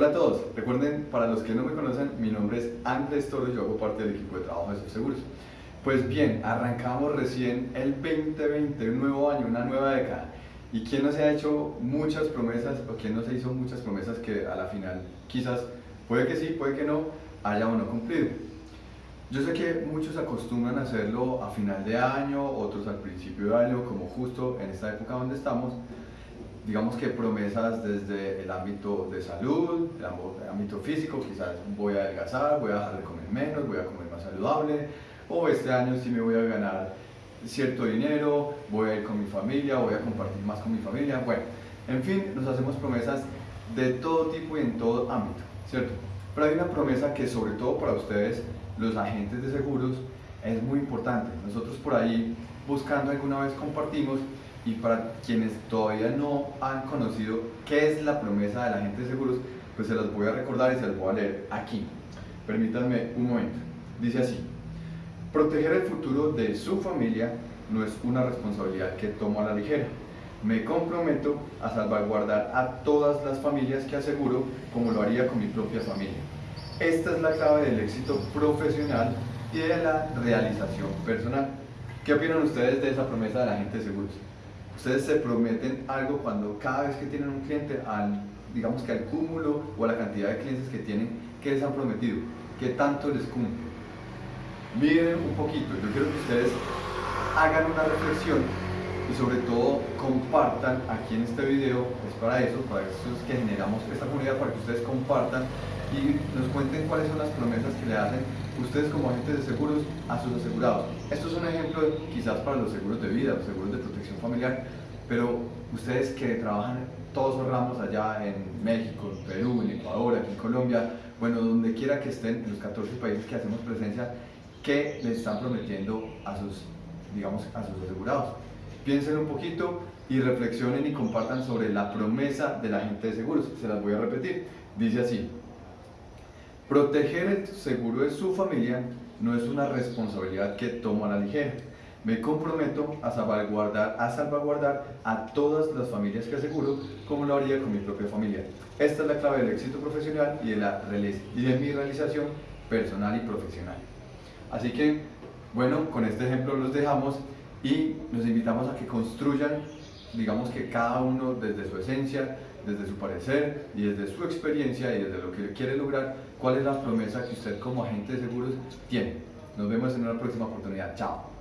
Hola a todos, recuerden, para los que no me conocen, mi nombre es Andrés Torres, yo hago parte del equipo de trabajo de Seguros. Pues bien, arrancamos recién el 2020, un nuevo año, una nueva década. ¿Y quién no se ha hecho muchas promesas o quién no se hizo muchas promesas que a la final quizás, puede que sí, puede que no, haya o no cumplido? Yo sé que muchos acostumbran a hacerlo a final de año, otros al principio de año, como justo en esta época donde estamos, digamos que promesas desde el ámbito de salud, el ámbito físico, quizás voy a adelgazar, voy a dejar de comer menos, voy a comer más saludable, o este año sí me voy a ganar cierto dinero, voy a ir con mi familia, voy a compartir más con mi familia, bueno, en fin, nos hacemos promesas de todo tipo y en todo ámbito, ¿cierto? Pero hay una promesa que sobre todo para ustedes, los agentes de seguros, es muy importante. Nosotros por ahí, buscando alguna vez, compartimos y para quienes todavía no han conocido qué es la promesa del agente de seguros, pues se las voy a recordar y se las voy a leer aquí. Permítanme un momento. Dice así, proteger el futuro de su familia no es una responsabilidad que tomo a la ligera. Me comprometo a salvaguardar a todas las familias que aseguro como lo haría con mi propia familia. Esta es la clave del éxito profesional y de la realización personal. ¿Qué opinan ustedes de esa promesa del agente de seguros? Ustedes se prometen algo cuando cada vez que tienen un cliente, al, digamos que al cúmulo o a la cantidad de clientes que tienen, ¿qué les han prometido? ¿Qué tanto les cumple? Miren un poquito, yo quiero que ustedes hagan una reflexión y sobre todo compartan aquí en este video, es para eso, para eso es que generamos esta comunidad, para que ustedes compartan y nos cuenten cuáles son las promesas que le hacen ustedes como agentes de seguros a sus asegurados. Esto es un ejemplo quizás para los seguros de vida, los seguros de protección familiar, pero ustedes que trabajan todos los ramos allá en México, en Perú, en Ecuador, aquí en Colombia, bueno, donde quiera que estén, en los 14 países que hacemos presencia, ¿qué les están prometiendo a sus, digamos, a sus asegurados? Piensen un poquito y reflexionen y compartan sobre la promesa del agente de seguros. Se las voy a repetir. Dice así, Proteger el seguro de su familia no es una responsabilidad que tomo a la ligera. Me comprometo a salvaguardar, a salvaguardar a todas las familias que aseguro como lo haría con mi propia familia. Esta es la clave del éxito profesional y de, la, y de mi realización personal y profesional. Así que, bueno, con este ejemplo los dejamos y los invitamos a que construyan, digamos que cada uno desde su esencia, desde su parecer y desde su experiencia y desde lo que quiere lograr, cuál es la promesa que usted como agente de seguros tiene. Nos vemos en una próxima oportunidad. Chao.